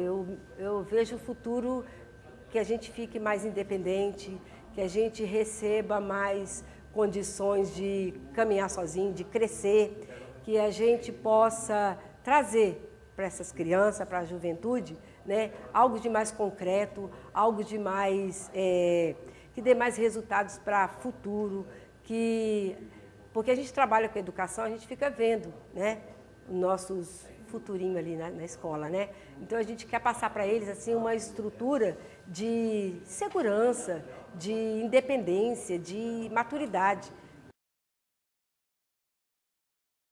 Eu, eu vejo o futuro que a gente fique mais independente, que a gente receba mais condições de caminhar sozinho, de crescer, que a gente possa trazer para essas crianças, para a juventude, né, algo de mais concreto, algo de mais, é, que dê mais resultados para o futuro, que, porque a gente trabalha com educação, a gente fica vendo né, nossos futurinho ali na, na, escola, né? Então a gente quer passar para eles assim uma estrutura de segurança, de independência, de maturidade.